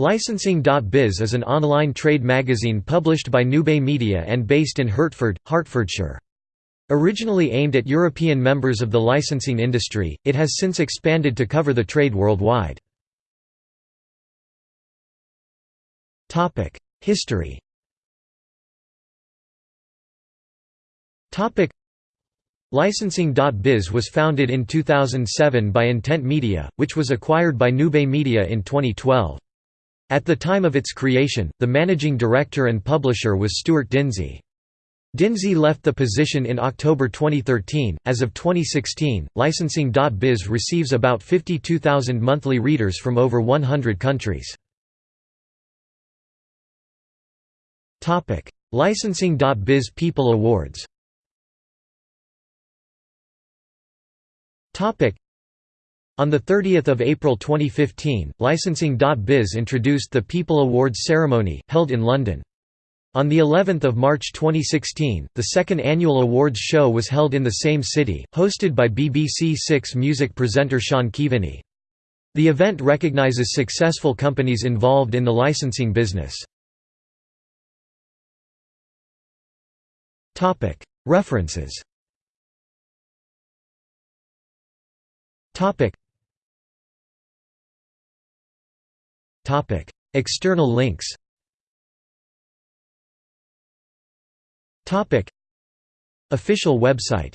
Licensing.biz is an online trade magazine published by Newbay Media and based in Hertford, Hertfordshire. Originally aimed at European members of the licensing industry, it has since expanded to cover the trade worldwide. History Licensing.biz was founded in 2007 by Intent Media, which was acquired by Newbay Media in 2012. At the time of its creation, the managing director and publisher was Stuart Dinsey. Dinsey left the position in October 2013. As of 2016, licensing.biz receives about 52,000 monthly readers from over 100 countries. Topic: Licensing.biz People Awards. Topic: on 30 April 2015, Licensing.biz introduced the People Awards ceremony, held in London. On the 11th of March 2016, the second annual awards show was held in the same city, hosted by BBC Six music presenter Sean Keaveney. The event recognises successful companies involved in the licensing business. References External links. Official website